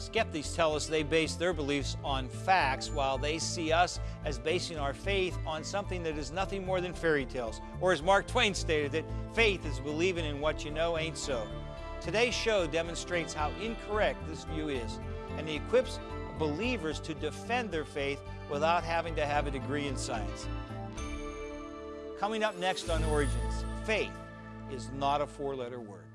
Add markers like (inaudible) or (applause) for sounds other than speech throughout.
Skeptics tell us they base their beliefs on facts, while they see us as basing our faith on something that is nothing more than fairy tales. Or as Mark Twain stated, that faith is believing in what you know ain't so. Today's show demonstrates how incorrect this view is, and it equips believers to defend their faith without having to have a degree in science. Coming up next on Origins, faith is not a four letter word.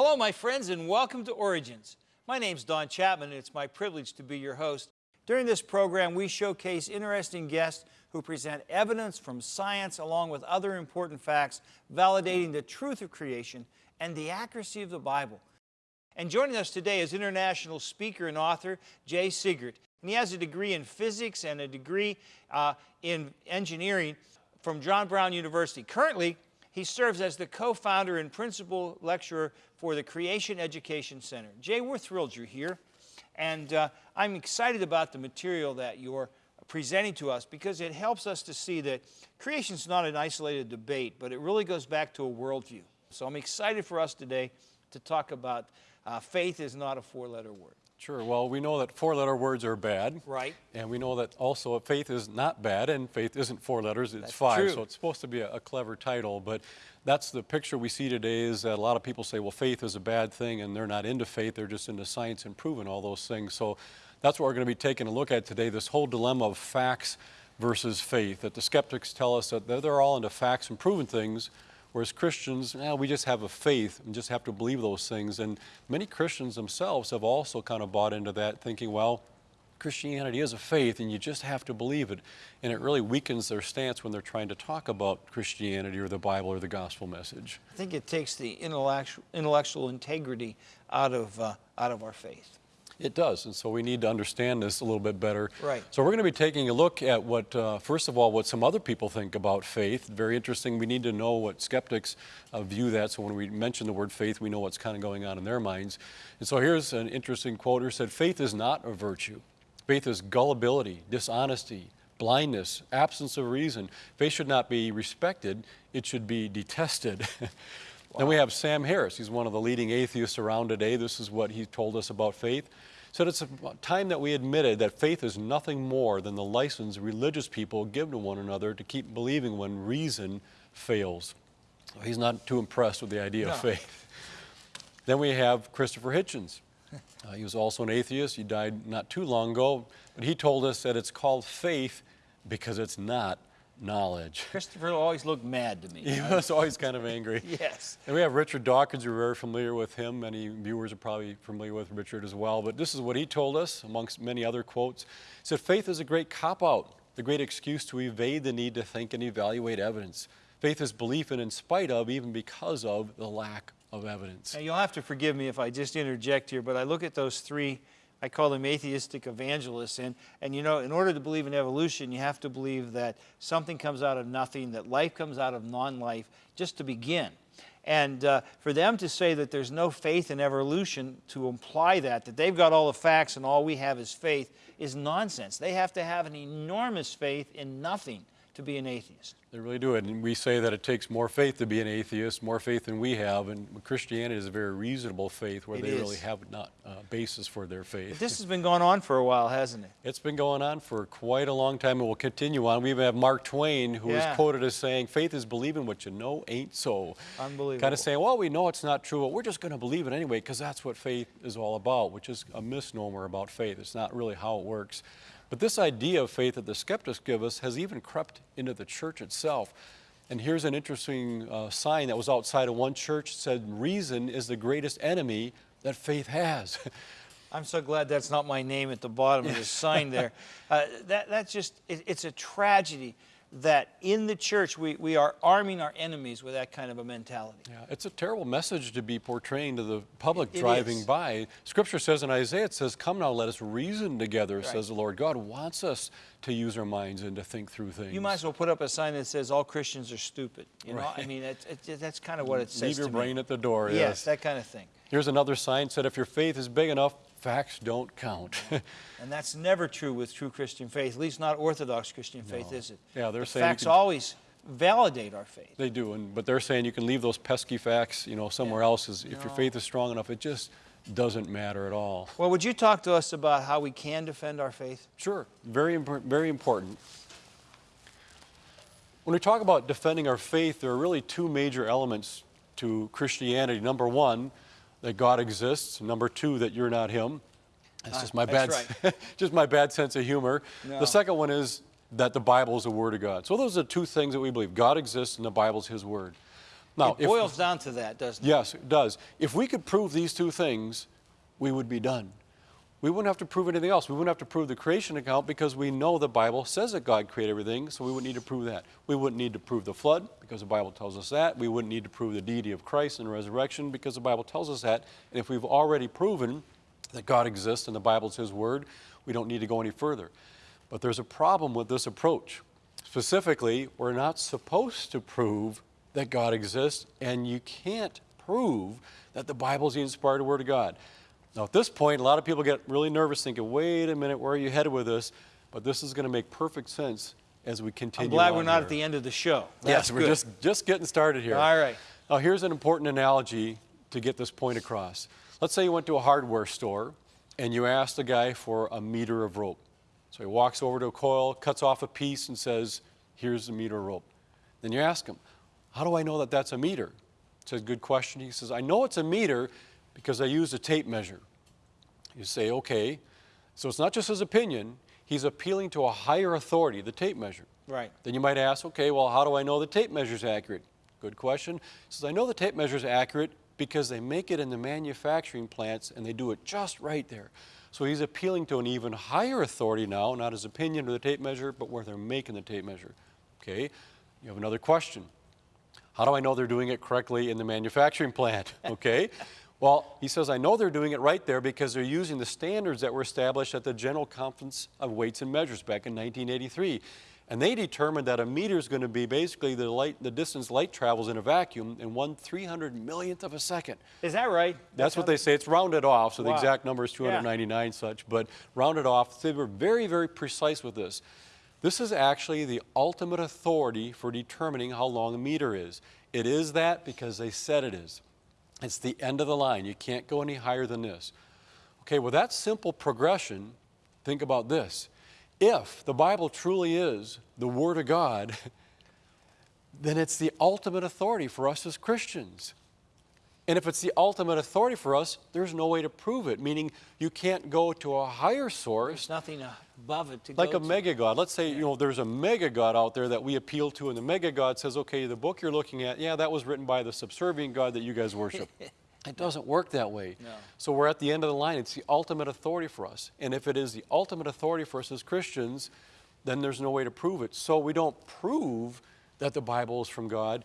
Hello, my friends, and welcome to Origins. My name's Don Chapman, and it's my privilege to be your host. During this program, we showcase interesting guests who present evidence from science along with other important facts validating the truth of creation and the accuracy of the Bible. And joining us today is international speaker and author Jay Seegert. And he has a degree in physics and a degree uh, in engineering from John Brown University. Currently, he serves as the co-founder and principal lecturer for the Creation Education Center. Jay, we're thrilled you're here. And uh, I'm excited about the material that you're presenting to us because it helps us to see that creation is not an isolated debate, but it really goes back to a worldview. So I'm excited for us today to talk about uh, faith is not a four-letter word. Sure. Well, we know that four-letter words are bad. Right. And we know that also faith is not bad, and faith isn't four letters, it's That's five. true. So it's supposed to be a, a clever title, but that's the picture we see today is that a lot of people say, well, faith is a bad thing, and they're not into faith, they're just into science and proving all those things. So that's what we're going to be taking a look at today, this whole dilemma of facts versus faith, that the skeptics tell us that they're, they're all into facts and proven things, Whereas Christians, eh, we just have a faith and just have to believe those things. And many Christians themselves have also kind of bought into that, thinking, well, Christianity is a faith and you just have to believe it. And it really weakens their stance when they're trying to talk about Christianity or the Bible or the gospel message. I think it takes the intellectual, intellectual integrity out of, uh, out of our faith. It does, and so we need to understand this a little bit better. Right. So we're going to be taking a look at what, uh, first of all, what some other people think about faith. Very interesting. We need to know what skeptics uh, view that. So when we mention the word faith, we know what's kind of going on in their minds. And so here's an interesting quote. Here said, "Faith is not a virtue. Faith is gullibility, dishonesty." Blindness, absence of reason. Faith should not be respected, it should be detested. (laughs) Then we have Sam Harris. He's one of the leading atheists around today. This is what he told us about faith. Said it's a time that we admitted that faith is nothing more than the license religious people give to one another to keep believing when reason fails. So he's not too impressed with the idea No. of faith. Then we have Christopher Hitchens. Uh, he was also an atheist. He died not too long ago, but he told us that it's called faith because it's not knowledge. Christopher always looked mad to me. He was always kind of angry. (laughs) Yes. And we have Richard Dawkins, you're very familiar with him. Many viewers are probably familiar with Richard as well. But this is what he told us, amongst many other quotes. He said, Faith is a great cop out, the great excuse to evade the need to think and evaluate evidence. Faith is belief in, in spite of, even because of, the lack of evidence. Now, you'll have to forgive me if I just interject here, but I look at those three, I call them atheistic evangelists, and, and you know, in order to believe in evolution, you have to believe that something comes out of nothing, that life comes out of non-life, just to begin. And uh, for them to say that there's no faith in evolution, to imply that, that they've got all the facts and all we have is faith, is nonsense. They have to have an enormous faith in nothing to be an atheist. They really do it. And we say that it takes more faith to be an atheist, more faith than we have. And Christianity is a very reasonable faith where It they is. really have not a basis for their faith. This has been going on for a while, hasn't it? It's been going on for quite a long time and will continue on. We even have Mark Twain, who is Yeah. quoted as saying, Faith is believing what you know ain't so. Unbelievable. Kind of saying, well, we know it's not true, but we're just going to believe it anyway because that's what faith is all about, which is a misnomer about faith. It's not really how it works. But this idea of faith that the skeptics give us has even crept into the church itself. And here's an interesting uh, sign that was outside of one church said, Reason is the greatest enemy that faith has. (laughs) I'm so glad that's not my name at the bottom of the (laughs) sign there. Uh, that, that's just, it, it's a tragedy that in the church we, we are arming our enemies with that kind of a mentality. Yeah, it's a terrible message to be portraying to the public It driving is. by. Scripture says in Isaiah, it says, Come now, let us reason together, Right. says the Lord. God wants us to use our minds and to think through things. You might as well put up a sign that says all Christians are stupid. You know, I mean, it, it, that's kind of what it says Leave your brain me. at the door. yes, Yes. that kind of thing. Here's another sign said, If your faith is big enough, facts don't count. (laughs) And that's never true with true Christian faith, at least not Orthodox Christian faith, is it? Yeah, they're The saying facts can- always validate our faith. they do, and but they're saying you can leave those pesky facts, you know, somewhere else. Is if your faith is strong enough, it just doesn't matter at all. Well, would you talk to us about how we can defend our faith? Sure, very impor- very important. When we talk about defending our faith, there are really two major elements to Christianity. Number one, that God exists. Number two, that you're not Him. That's Ah, just my bad, that's (laughs) just my bad sense of humor. No. The second one is that the Bible is the Word of God. So those are two things that we believe: God exists, and the Bible is His Word. Now, it boils down to that, doesn't it? Yes, it does. If we could prove these two things, we would be done. We wouldn't have to prove anything else. We wouldn't have to prove the creation account because we know the Bible says that God created everything, so we wouldn't need to prove that. We wouldn't need to prove the flood because the Bible tells us that. We wouldn't need to prove the deity of Christ and resurrection because the Bible tells us that. And if we've already proven that God exists and the Bible's His Word, we don't need to go any further. But there's a problem with this approach. Specifically, we're not supposed to prove that God exists, and you can't prove that the Bible's the inspired Word of God. Now, at this point, a lot of people get really nervous thinking, wait a minute, where are you headed with this? But this is going to make perfect sense as we continue. I'm glad we're not here. at the end of the show. Yes, we're good. just, just getting started here. All right. Now, here's an important analogy to get this point across. Let's say you went to a hardware store and you asked the guy for a meter of rope. So he walks over to a coil, cuts off a piece, and says, Here's the meter of rope. Then you ask him, How do I know that that's a meter? It's a good question. He says, I know it's a meter because I used a tape measure. You say, Okay. So it's not just his opinion, he's appealing to a higher authority, the tape measure. Right. Then you might ask, okay, well, how do I know the tape measure is accurate? Good question. He says, I know the tape measure is accurate because they make it in the manufacturing plants and they do it just right there. So he's appealing to an even higher authority now, not his opinion of the tape measure, but where they're making the tape measure. Okay, you have another question. How do I know they're doing it correctly in the manufacturing plant? (laughs) Okay. Well, he says, I know they're doing it right there because they're using the standards that were established at the General Conference of Weights and Measures back in 1983. And they determined that a meter is going to be basically the, light, the distance light travels in a vacuum in one 300 millionth of a second. Is that right? That's what they say. It's rounded off, so the exact number is 299 such, but rounded off. They were very, very precise with this. This is actually the ultimate authority for determining how long a meter is. It is that because they said it is. It's the end of the line. You can't go any higher than this. Okay, with that simple progression, think about this. If the Bible truly is the Word of God, (laughs) then it's the ultimate authority for us as Christians. And if it's the ultimate authority for us, there's no way to prove it, meaning you can't go to a higher source There's nothing above it to like go a to. mega god. Let's say you know there's a mega god out there that we appeal to, and the mega god says, "Okay, the book you're looking at, yeah, that was written by the subservient god that you guys worship." (laughs) it doesn't work that way. No. So we're at the end of the line. It's the ultimate authority for us, and if it is the ultimate authority for us as Christians, then there's no way to prove it. So we don't prove that the Bible is from God.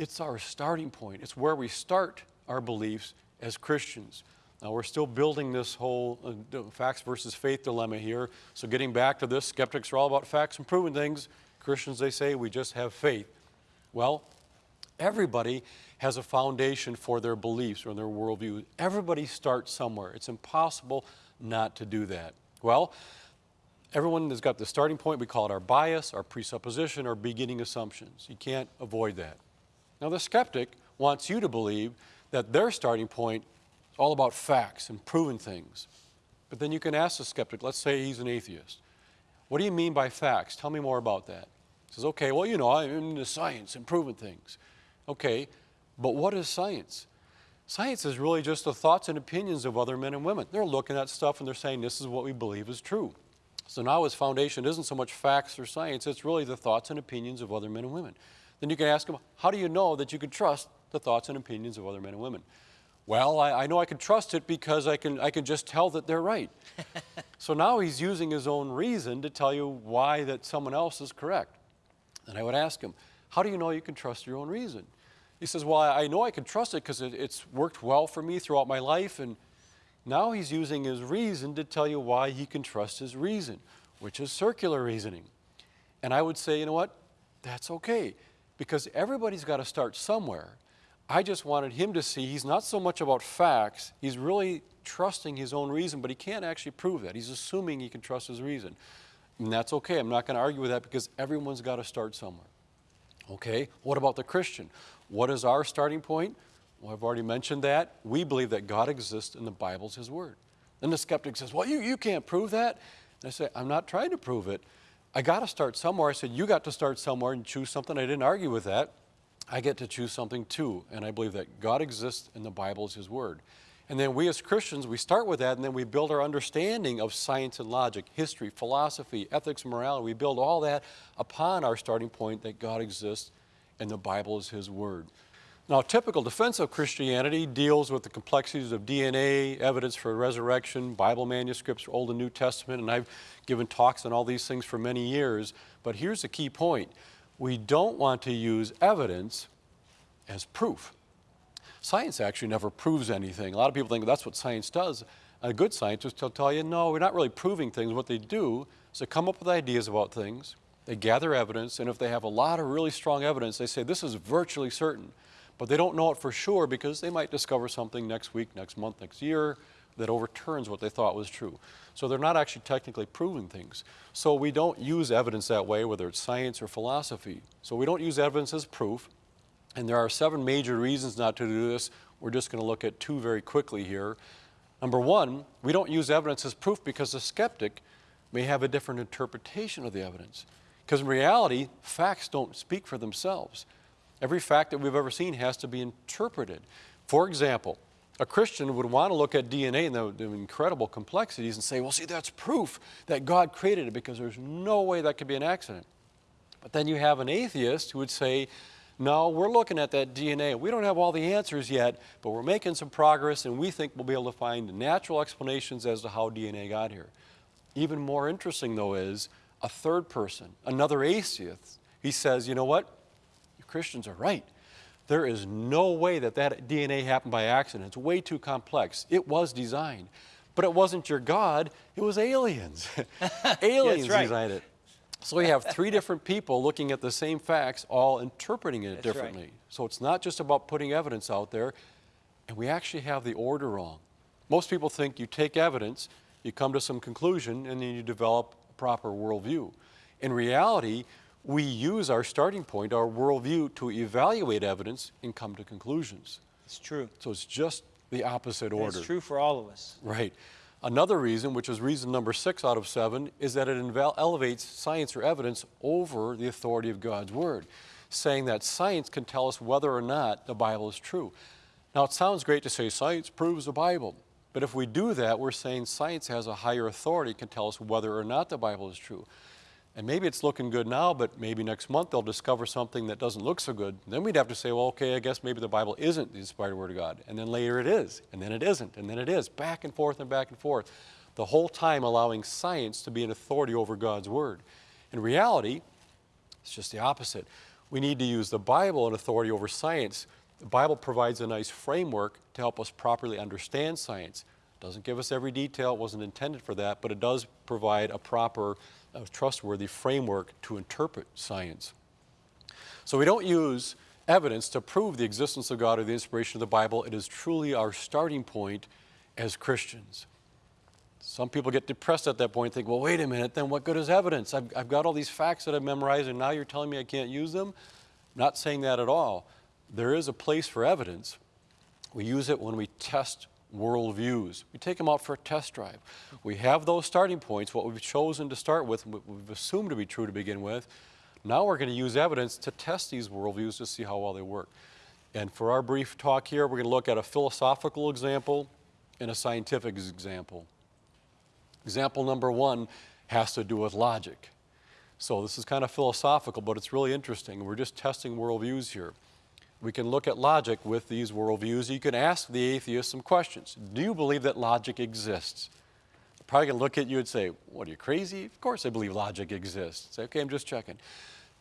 It's our starting point. It's where we start our beliefs as Christians. Now, we're still building this whole uh, facts versus faith dilemma here. So, getting back to this, skeptics are all about facts and proven things. Christians, they say, we just have faith. Well, everybody has a foundation for their beliefs or their worldview. Everybody starts somewhere. It's impossible not to do that. Well, everyone has got the starting point. We call it our bias, our presupposition, our beginning assumptions. You can't avoid that. Now, the skeptic wants you to believe that their starting point is all about facts and proving things. But then you can ask the skeptic, let's say he's an atheist. What do you mean by facts? Tell me more about that. He says, okay, well, you know, I'm into science and proving things. Okay, but what is science? Science is really just the thoughts and opinions of other men and women. They're looking at stuff and they're saying, this is what we believe is true. So now his foundation isn't so much facts or science, it's really the thoughts and opinions of other men and women. Then you can ask him, how do you know that you can trust the thoughts and opinions of other men and women? Well, I, I know I can trust it because I can, I can just tell that they're right. (laughs) so now he's using his own reason to tell you why that someone else is correct. And I would ask him, How do you know you can trust your own reason? He says, Well, I know I can trust it because it, it's worked well for me throughout my life. And now he's using his reason to tell you why he can trust his reason, which is circular reasoning. And I would say, you know what? That's okay because everybody's got to start somewhere. I just wanted him to see he's not so much about facts, he's really trusting his own reason, but he can't actually prove that. He's assuming he can trust his reason. And that's okay. I'm not going to argue with that because everyone's got to start somewhere. Okay, what about the Christian? What is our starting point? Well, I've already mentioned that. We believe that God exists and the Bible's His Word. Then the skeptic says, Well, you, you can't prove that. And I say, I'm not trying to prove it. I got to start somewhere. I said, You got to start somewhere and choose something. I didn't argue with that. I get to choose something too. And I believe that God exists and the Bible is His Word. And then we as Christians, we start with that and then we build our understanding of science and logic, history, philosophy, ethics, morality. We build all that upon our starting point that God exists and the Bible is His Word. Now, typical defense of Christianity deals with the complexities of DNA, evidence for resurrection, Bible manuscripts, Old and New Testament, and I've given talks on all these things for many years. But here's the key point we don't want to use evidence as proof. Science actually never proves anything. A lot of people think that's what science does. A good scientist will tell you, no, we're not really proving things. What they do is they come up with ideas about things, they gather evidence, and if they have a lot of really strong evidence, they say this is virtually certain. But they don't know it for sure because they might discover something next week, next month, next year that overturns what they thought was true. So they're not actually technically proving things. So we don't use evidence that way, whether it's science or philosophy. So we don't use evidence as proof. And there are seven major reasons not to do this. We're just going to look at two very quickly here. Number one, we don't use evidence as proof because the skeptic may have a different interpretation of the evidence. Because in reality, facts don't speak for themselves. Every fact that we've ever seen has to be interpreted. For example, a Christian would want to look at DNA and the, the, incredible complexities and say, well, see, that's proof that God created it because there's no way that could be an accident. But then you have an atheist who would say, no, we're looking at that DNA. We don't have all the answers yet, but we're making some progress and we think we'll be able to find natural explanations as to how DNA got here. Even more interesting, though, is a third person, another atheist. He says, you know what? Christians are right. There is no way that that DNA happened by accident. It's way too complex. It was designed. But it wasn't your God, it was aliens. (laughs) aliens right. designed it. So we have three different people looking at the same facts, all interpreting it That's differently. right. So it's not just about putting evidence out there, and we actually have the order wrong. Most people think you take evidence, you come to some conclusion, and then you develop a proper worldview. In reality, we use our starting point, our worldview, to evaluate evidence and come to conclusions. It's true. So it's just the opposite order. It's true for all of us. Right. Another reason, which is reason number six out of seven, is that it elevates science or evidence over the authority of God's Word, saying that science can tell us whether or not the Bible is true. Now, it sounds great to say science proves the Bible, but if we do that, we're saying science has a higher authority, can tell us whether or not the Bible is true. And maybe it's looking good now, but maybe next month they'll discover something that doesn't look so good. Then we'd have to say, well, okay, I guess maybe the Bible isn't the inspired Word of God. And then later it is, and then it isn't, and then it is, back and forth and back and forth. The whole time allowing science to be an authority over God's Word. In reality, it's just the opposite. We need to use the Bible and authority over science. The Bible provides a nice framework to help us properly understand science. It doesn't give us every detail, it wasn't intended for that, but it does provide a proper a trustworthy framework to interpret science. So we don't use evidence to prove the existence of God or the inspiration of the Bible. It is truly our starting point as Christians. Some people get depressed at that point and think, well, wait a minute, then what good is evidence? I've, I've got all these facts that I've memorized and now you're telling me I can't use them? I'm not saying that at all. There is a place for evidence. We use it when we test worldviews. We take them out for a test drive. We have those starting points, what we've chosen to start with, what we've assumed to be true to begin with. Now we're going to use evidence to test these worldviews to see how well they work. And for our brief talk here, we're going to look at a philosophical example and a scientific example. Example number one has to do with logic. So this is kind of philosophical, but it's really interesting. We're just testing worldviews here we can look at logic with these worldviews. You can ask the atheist some questions. Do you believe that logic exists? They're probably going to look at you and say, What are you crazy? Of course I believe logic exists. Say, okay, I'm just checking.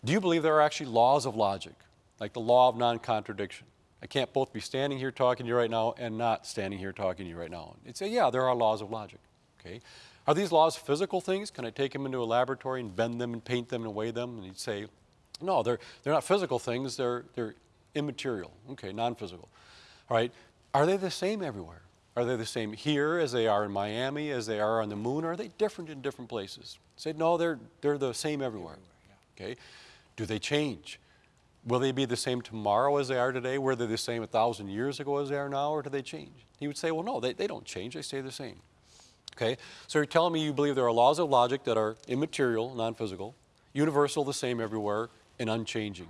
Do you believe there are actually laws of logic, like the law of non-contradiction? I can't both be standing here talking to you right now and not standing here talking to you right now. You'd say, yeah, there are laws of logic. Okay. Are these laws physical things? Can I take them into a laboratory and bend them and paint them and weigh them? And you'd say, no, they're, they're not physical things, they're, they're immaterial. Okay, non-physical. All right. Are they the same everywhere? Are they the same here as they are in Miami, as they are on the moon? Are they different in different places? Say, no, they're, they're the same everywhere. Okay. Do they change? Will they be the same tomorrow as they are today? Were they the same a thousand years ago as they are now, or do they change? He would say, well, no, they, they don't change, they stay the same. Okay, so you're telling me you believe there are laws of logic that are immaterial, non-physical, universal, the same everywhere, and unchanging.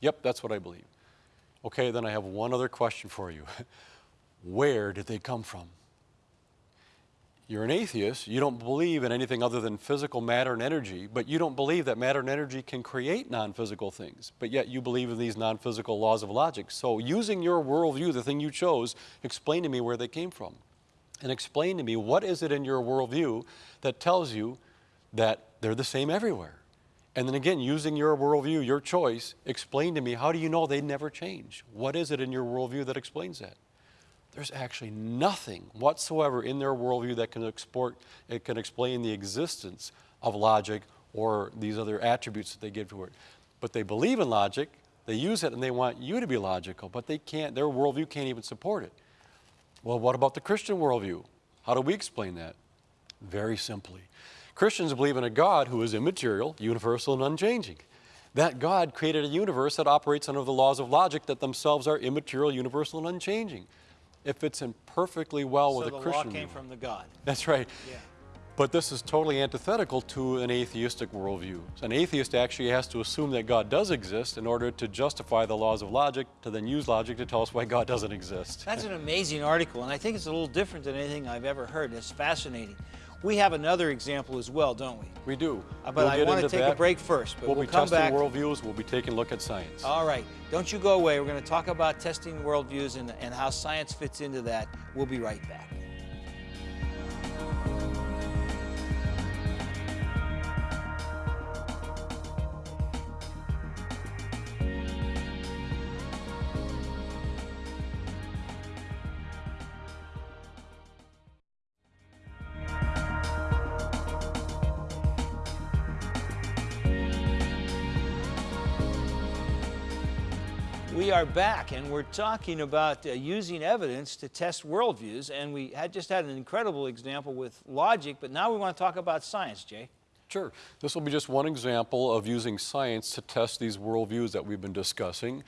Yep, that's what I believe. Okay, then I have one other question for you. (laughs) Where did they come from? You're an atheist. You don't believe in anything other than physical matter and energy, but you don't believe that matter and energy can create non physical things. But yet you believe in these non physical laws of logic. So, using your worldview, the thing you chose, explain to me where they came from. And explain to me what is it in your worldview that tells you that they're the same everywhere. And then again, using your worldview, your choice, explain to me how do you know they never change? What is it in your worldview that explains that? there's actually nothing whatsoever in their worldview that can, export, it can explain the existence of logic or these other attributes that they give to it. But they believe in logic, they use it, and they want you to be logical, but they can't, their worldview can't even support it. Well, what about the Christian worldview? How do we explain that? Very simply. Christians believe in a God who is immaterial, universal, and unchanging. That God created a universe that operates under the laws of logic that themselves are immaterial, universal, and unchanging it fits in perfectly well so with a Christian. So the law came from the God. That's right. Yeah. But this is totally antithetical to an atheistic worldview. So An atheist actually has to assume that God does exist in order to justify the laws of logic, to then use logic to tell us why God doesn't exist. That's an amazing article, and I think it's a little different than anything I've ever heard. It's fascinating. We have another example as well, don't we? We do. Uh, but we'll I want to take that. a break first. But we'll, we'll be come testing back. worldviews. We'll be taking a look at science. All right. Don't you go away. We're going to talk about testing worldviews and, and how science fits into that. We'll be right back. We are back and we're talking about uh, using evidence to test worldviews. And we had just had an incredible example with logic, but now we want to talk about science, Jay. Sure. This will be just one example of using science to test these worldviews that we've been discussing.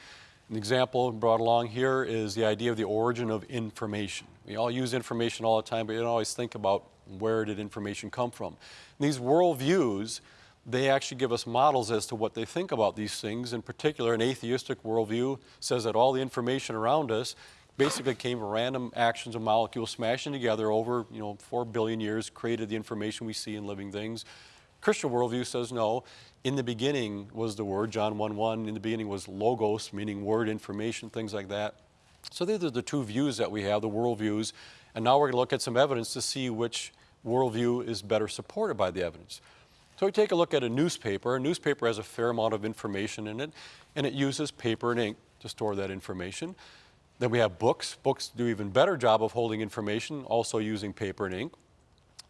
An example brought along here is the idea of the origin of information. We all use information all the time, but you don't always think about where did information come from. And these worldviews they actually give us models as to what they think about these things. In particular, an atheistic worldview says that all the information around us basically came from random actions of molecules smashing together over, you know, four billion years, created the information we see in living things. Christian worldview says no. In the beginning was the word, John 1 1. In the beginning was logos, meaning word, information, things like that. So these are the two views that we have, the worldviews. And now we're going to look at some evidence to see which worldview is better supported by the evidence. So we take a look at a newspaper. A newspaper has a fair amount of information in it, and it uses paper and ink to store that information. Then we have books. Books do even better job of holding information, also using paper and ink.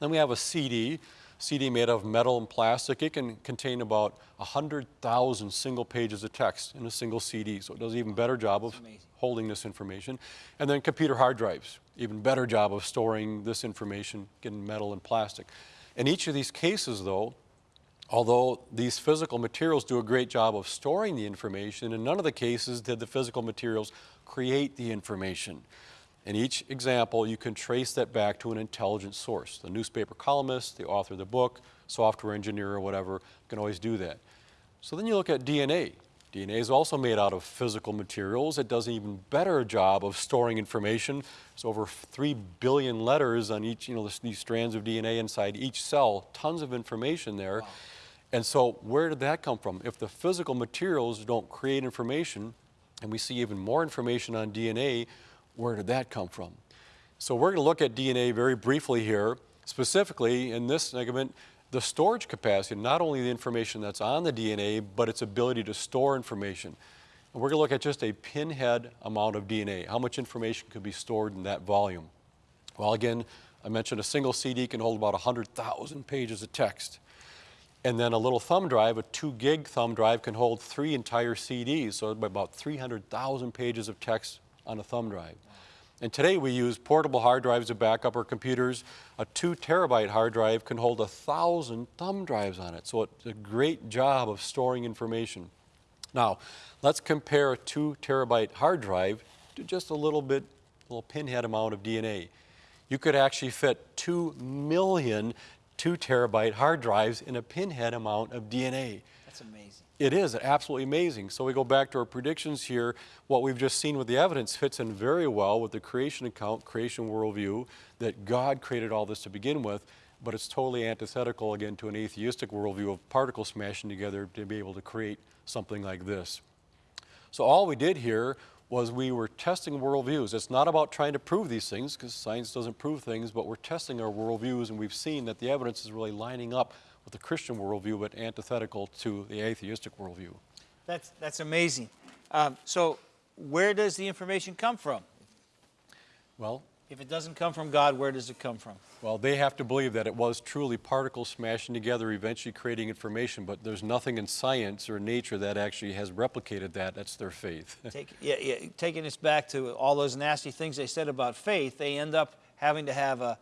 Then we have a CD, CD made of metal and plastic. It can contain about 100,000 single pages of text in a single CD, so it does an even better job of holding this information. And then computer hard drives, even better job of storing this information in metal and plastic. In each of these cases, though, Although these physical materials do a great job of storing the information, in none of the cases did the physical materials create the information. In each example, you can trace that back to an intelligent source. The newspaper columnist, the author of the book, software engineer, or whatever can always do that. So then you look at DNA. DNA is also made out of physical materials. It does an even better job of storing information. It's over 3 billion letters on each, you know, these strands of DNA inside each cell, tons of information there. Wow. And so where did that come from? If the physical materials don't create information, and we see even more information on DNA, where did that come from? So we're going to look at DNA very briefly here. Specifically, in this segment, the storage capacity, not only the information that's on the DNA, but its ability to store information. And we're going to look at just a pinhead amount of DNA, how much information could be stored in that volume. Well, again, I mentioned a single CD can hold about 100,000 pages of text. And then a little thumb drive, a two gig thumb drive, can hold three entire CDs, so about 300,000 pages of text on a thumb drive. And today we use portable hard drives to back up our computers. A two terabyte hard drive can hold a thousand thumb drives on it, so it's a great job of storing information. Now, let's compare a two terabyte hard drive to just a little bit, a little pinhead amount of DNA. You could actually fit two million two terabyte hard drives in a pinhead amount of DNA. That's amazing. It is absolutely amazing. So we go back to our predictions here. What we've just seen with the evidence fits in very well with the creation account, creation worldview, that God created all this to begin with, but it's totally antithetical again to an atheistic worldview of particles smashing together to be able to create something like this. So all we did here was we were testing worldviews. It's not about trying to prove these things because science doesn't prove things, but we're testing our worldviews and we've seen that the evidence is really lining up with the Christian worldview, but antithetical to the atheistic worldview. That's, that's amazing. Um, so, where does the information come from? Well, If it doesn't come from God, where does it come from? well, they have to believe that it was truly particles smashing together, eventually creating information, but there's nothing in science or nature that actually has replicated that. That's their faith. (laughs) Take, yeah, yeah, taking us back to all those nasty things they said about faith, they end up having to have a,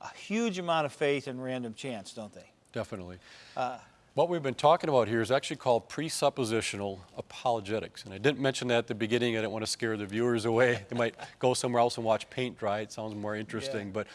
a huge amount of faith in random chance, don't they? Definitely. Uh, what we've been talking about here is actually called presuppositional apologetics. And I didn't mention that at the beginning. I didn't want to scare the viewers away. They might (laughs) go somewhere else and watch paint dry. It sounds more interesting. Yeah. But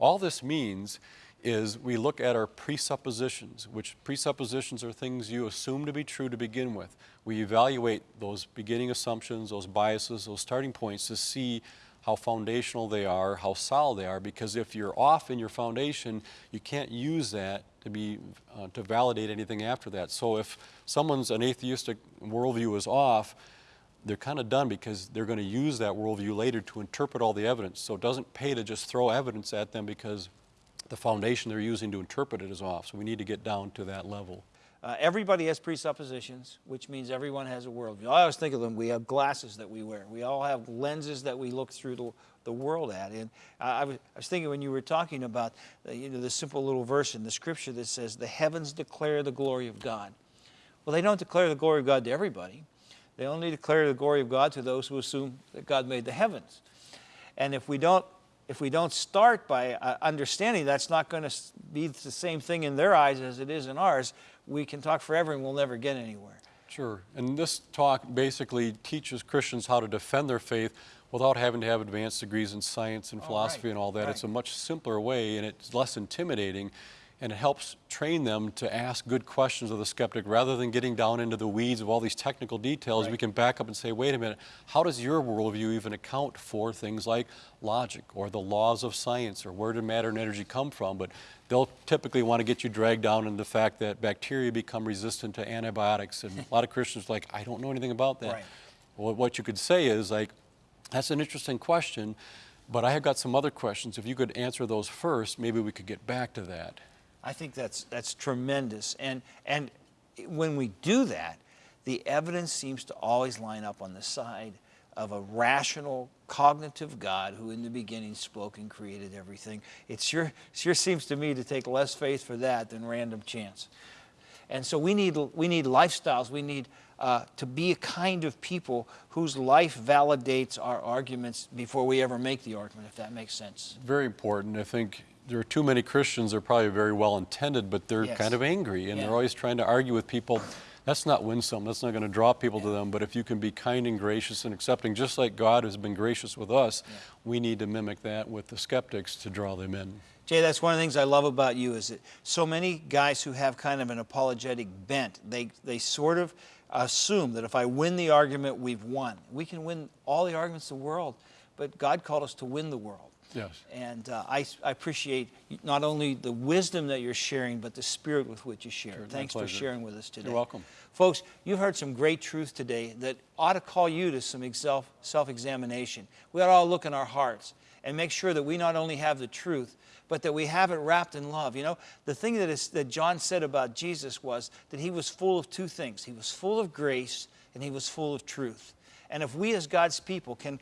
all this means is we look at our presuppositions, which presuppositions are things you assume to be true to begin with. We evaluate those beginning assumptions, those biases, those starting points to see how foundational they are, how solid they are, because if you're off in your foundation, you can't use that to be uh, to validate anything after that. So if someone's an atheistic worldview is off, they're kind of done because they're going to use that worldview later to interpret all the evidence. So it doesn't pay to just throw evidence at them because the foundation they're using to interpret it is off. So we need to get down to that level. Uh, everybody has presuppositions, which means everyone has a worldview. I always think of them, we have glasses that we wear. We all have lenses that we look through the, the world at. And I, I, was, I was thinking when you were talking about uh, you know, the simple little verse in the scripture that says, the heavens declare the glory of God. Well, they don't declare the glory of God to everybody. They only declare the glory of God to those who assume that God made the heavens. And if we don't, if we don't start by uh, understanding that's not going to be the same thing in their eyes as it is in ours, we can talk forever and we'll never get anywhere. Sure. And this talk basically teaches Christians how to defend their faith without having to have advanced degrees in science and Oh, philosophy right, and all that. right. It's a much simpler way and it's less intimidating and it helps train them to ask good questions of the skeptic rather than getting down into the weeds of all these technical details. We can back up and say, wait a minute, how does your worldview even account for things like logic or the laws of science or where did matter and energy come from? But they'll typically want to get you dragged down into the fact that bacteria become resistant to antibiotics. And a lot of Christians are like, I don't know anything about that. Right. Well, what you could say is like, that's an interesting question, but I have got some other questions. If you could answer those first, maybe we could get back to that. I think that's, that's tremendous. And, and when we do that, the evidence seems to always line up on the side of a rational, cognitive God who in the beginning spoke and created everything. It sure, sure seems to me to take less faith for that than random chance. And so we need, we need lifestyles. We need uh, to be a kind of people whose life validates our arguments before we ever make the argument, if that makes sense. Very important. I think there are too many Christians, they're probably very well intended, but they're Yes. kind of angry and Yeah. they're always trying to argue with people. That's not winsome. That's not going to draw people to them. But if you can be kind and gracious and accepting, just like God has been gracious with us, we need to mimic that with the skeptics to draw them in. Jay, that's one of the things I love about you is that so many guys who have kind of an apologetic bent, they, they sort of assume that if I win the argument, we've won. We can win all the arguments in the world, but God called us to win the world. Yes. And uh, I, I appreciate not only the wisdom that you're sharing, but the spirit with which you share. Sure, Thanks for sharing with us today. You're welcome. Folks, you've heard some great truth today that ought to call you to some self, self-examination. We ought to all look in our hearts and make sure that we not only have the truth, but that we have it wrapped in love. You know, the thing that, is, that John said about Jesus was that he was full of two things he was full of grace and he was full of truth. And if we as God's people can,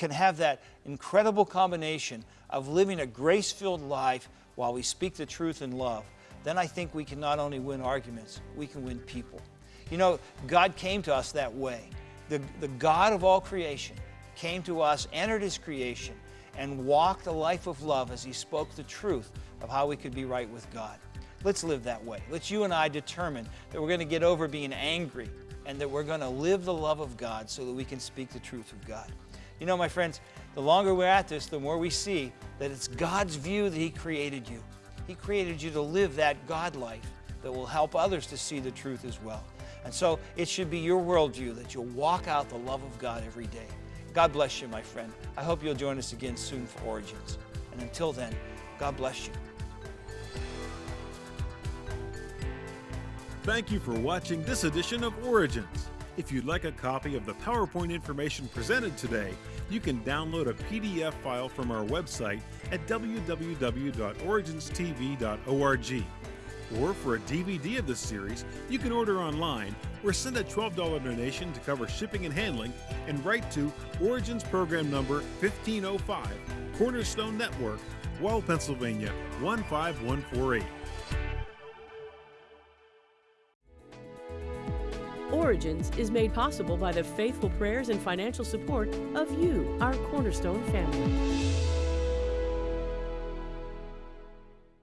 can have that incredible combination of living a grace filled life while we speak the truth in love, then I think we can not only win arguments, we can win people. You know, God came to us that way. The, the God of all creation came to us, entered His creation, and walked a life of love as He spoke the truth of how we could be right with God. Let's live that way. Let's you and I determine that we're going to get over being angry and that we're going to live the love of God so that we can speak the truth of God. You know, my friends, the longer we're at this, the more we see that it's God's view that He created you. He created you to live that God life that will help others to see the truth as well. And so it should be your worldview that you'll walk out the love of God every day. God bless you, my friend. I hope you'll join us again soon for Origins. And until then, God bless you. Thank you for watching this edition of Origins. If you'd like a copy of the PowerPoint information presented today, you can download a PDF file from our website at www.originstv.org. Or for a DVD of this series, you can order online or send a $12 donation to cover shipping and handling and write to Origins Program Number 1505, Cornerstone Network, Wall, Pennsylvania 15148. Origins is made possible by the faithful prayers and financial support of you, our Cornerstone family.